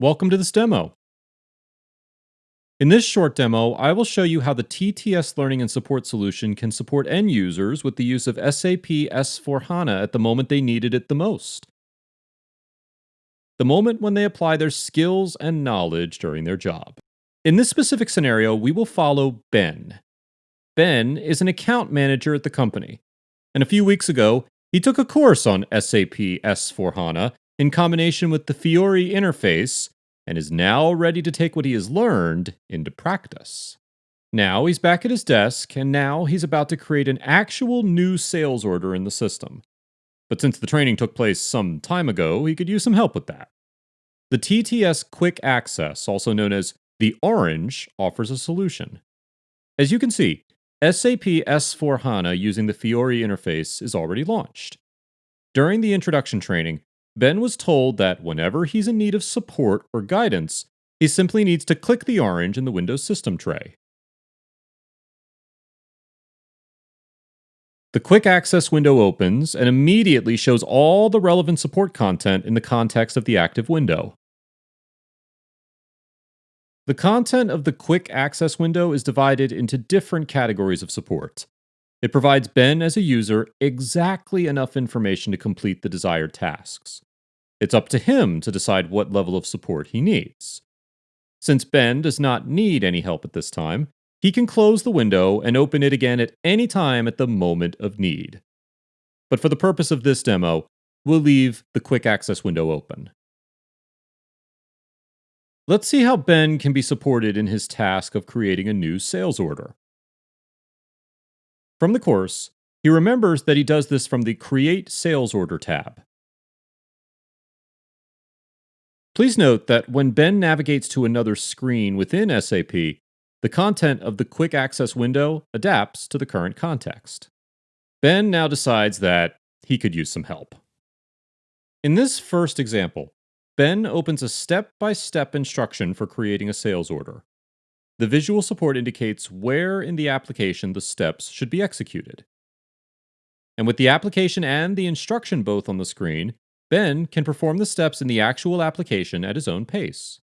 Welcome to this demo. In this short demo, I will show you how the TTS Learning and Support solution can support end users with the use of SAP S4HANA at the moment they needed it the most. The moment when they apply their skills and knowledge during their job. In this specific scenario, we will follow Ben. Ben is an account manager at the company, and a few weeks ago, he took a course on SAP S4HANA in combination with the Fiori interface and is now ready to take what he has learned into practice. Now he's back at his desk, and now he's about to create an actual new sales order in the system. But since the training took place some time ago, he could use some help with that. The TTS Quick Access, also known as the Orange, offers a solution. As you can see, SAP S4 HANA using the Fiori interface is already launched. During the introduction training, Ben was told that whenever he's in need of support or guidance, he simply needs to click the orange in the Windows system tray. The quick access window opens and immediately shows all the relevant support content in the context of the active window. The content of the quick access window is divided into different categories of support. It provides Ben as a user exactly enough information to complete the desired tasks. It's up to him to decide what level of support he needs. Since Ben does not need any help at this time, he can close the window and open it again at any time at the moment of need. But for the purpose of this demo, we'll leave the quick access window open. Let's see how Ben can be supported in his task of creating a new sales order. From the course, he remembers that he does this from the Create Sales Order tab. Please note that when Ben navigates to another screen within SAP, the content of the quick access window adapts to the current context. Ben now decides that he could use some help. In this first example, Ben opens a step by step instruction for creating a sales order. The visual support indicates where in the application the steps should be executed. And with the application and the instruction both on the screen, Ben can perform the steps in the actual application at his own pace.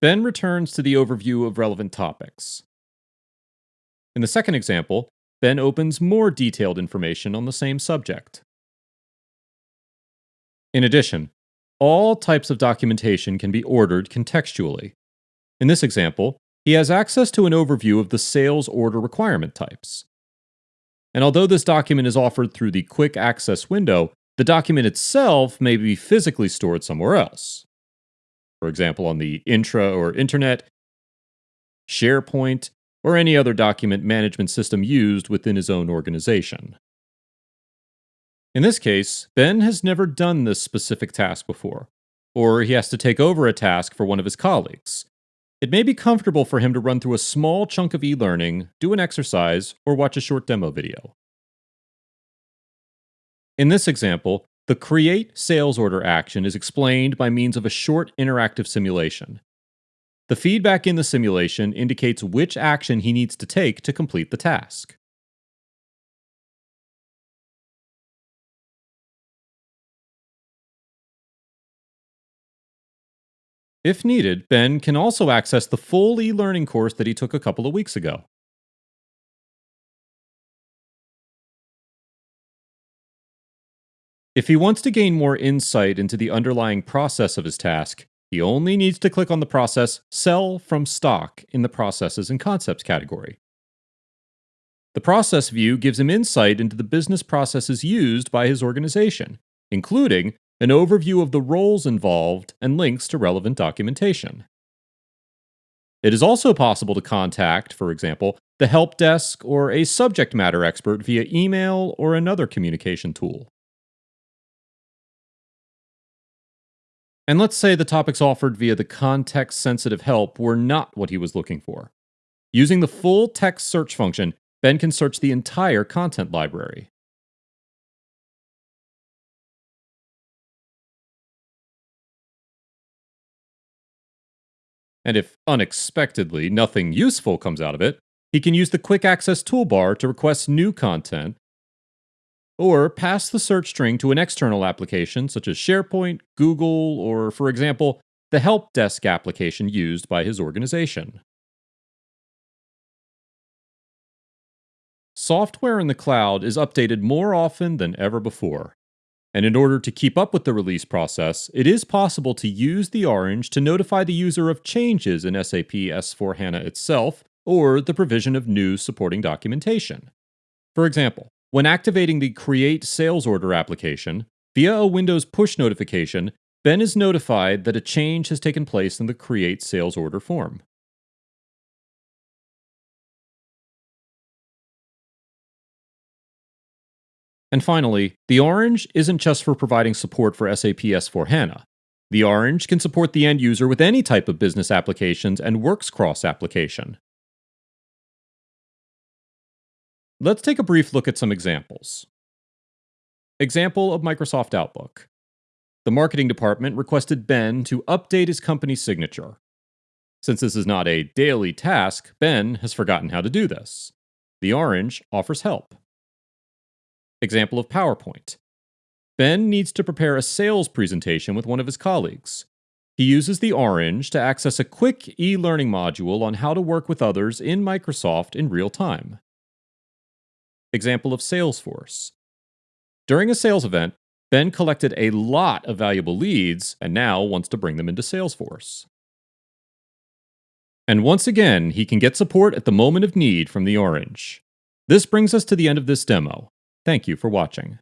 Ben returns to the overview of relevant topics. In the second example, Ben opens more detailed information on the same subject. In addition, all types of documentation can be ordered contextually. In this example, he has access to an overview of the sales order requirement types. And although this document is offered through the quick access window, the document itself may be physically stored somewhere else. For example, on the intra or internet, SharePoint, or any other document management system used within his own organization. In this case, Ben has never done this specific task before, or he has to take over a task for one of his colleagues. It may be comfortable for him to run through a small chunk of e learning, do an exercise, or watch a short demo video. In this example, the create sales order action is explained by means of a short interactive simulation. The feedback in the simulation indicates which action he needs to take to complete the task. If needed, Ben can also access the full e-learning course that he took a couple of weeks ago. If he wants to gain more insight into the underlying process of his task, he only needs to click on the process Sell from Stock in the Processes and Concepts category. The process view gives him insight into the business processes used by his organization, including an overview of the roles involved and links to relevant documentation. It is also possible to contact, for example, the help desk or a subject matter expert via email or another communication tool. And let's say the topics offered via the context sensitive help were not what he was looking for. Using the full text search function, Ben can search the entire content library. And if unexpectedly nothing useful comes out of it, He can use the Quick Access toolbar to request new content, or pass the search string to an external application such as SharePoint, Google, or, for example, the help desk application used by his organization. Software in the cloud is updated more often than ever before. And in order to keep up with the release process, it is possible to use the orange to notify the user of changes in SAP S4 HANA itself or the provision of new supporting documentation. For example, when activating the Create Sales Order application, via a Windows push notification, Ben is notified that a change has taken place in the Create Sales Order form. And finally, the orange isn't just for providing support for SAP S4 HANA. The orange can support the end user with any type of business applications and works cross application. Let's take a brief look at some examples. Example of Microsoft Outlook. The marketing department requested Ben to update his company signature. Since this is not a daily task, Ben has forgotten how to do this. The orange offers help. Example of PowerPoint. Ben needs to prepare a sales presentation with one of his colleagues. He uses the orange to access a quick e learning module on how to work with others in Microsoft in real time. Example of Salesforce. During a sales event, Ben collected a lot of valuable leads and now wants to bring them into Salesforce. And once again, he can get support at the moment of need from the orange. This brings us to the end of this demo. Thank you for watching.